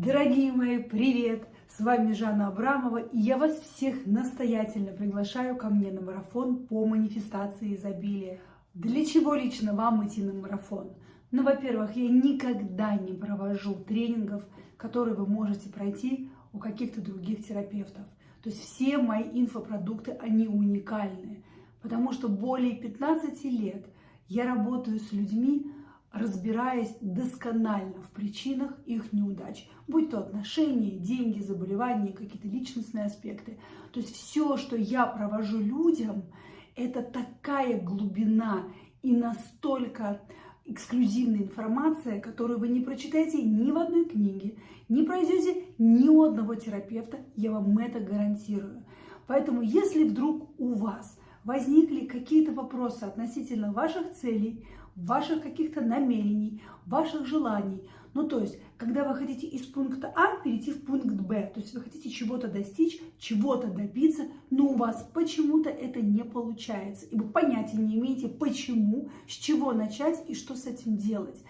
Дорогие мои, привет! С вами Жанна Абрамова, и я вас всех настоятельно приглашаю ко мне на марафон по манифестации изобилия. Для чего лично вам идти на марафон? Ну, во-первых, я никогда не провожу тренингов, которые вы можете пройти у каких-то других терапевтов. То есть все мои инфопродукты, они уникальные, потому что более 15 лет я работаю с людьми, разбираясь досконально в причинах их неудач, будь то отношения, деньги, заболевания, какие-то личностные аспекты. То есть все, что я провожу людям, это такая глубина и настолько эксклюзивная информация, которую вы не прочитаете ни в одной книге, не пройдете ни у одного терапевта, я вам это гарантирую. Поэтому, если вдруг у вас возникли какие-то вопросы относительно ваших целей, ваших каких-то намерений, ваших желаний. Ну, то есть, когда вы хотите из пункта А перейти в пункт Б, то есть вы хотите чего-то достичь, чего-то добиться, но у вас почему-то это не получается, и вы понятия не имеете, почему, с чего начать и что с этим делать.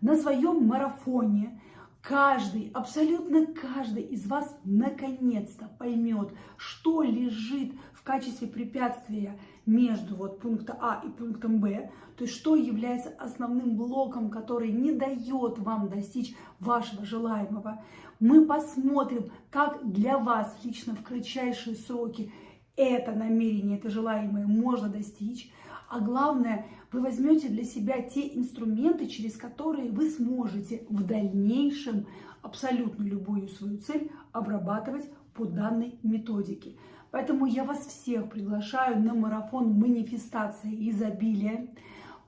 На своем марафоне каждый, абсолютно каждый из вас наконец-то поймет, что лежит в качестве препятствия между вот пункта А и пунктом Б, то есть что является основным блоком, который не дает вам достичь вашего желаемого. Мы посмотрим, как для вас лично в кратчайшие сроки это намерение, это желаемое можно достичь. А главное, вы возьмете для себя те инструменты, через которые вы сможете в дальнейшем абсолютно любую свою цель обрабатывать по данной методике. Поэтому я вас всех приглашаю на марафон манифестации изобилия.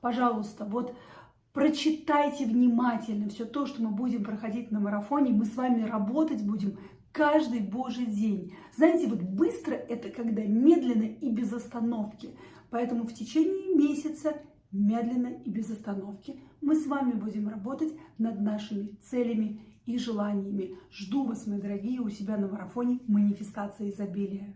Пожалуйста, вот прочитайте внимательно все то, что мы будем проходить на марафоне. Мы с вами работать будем каждый божий день. Знаете, вот быстро это когда медленно и без остановки. Поэтому в течение месяца медленно и без остановки мы с вами будем работать над нашими целями и желаниями. Жду вас, мои дорогие, у себя на марафоне манифестации изобилия.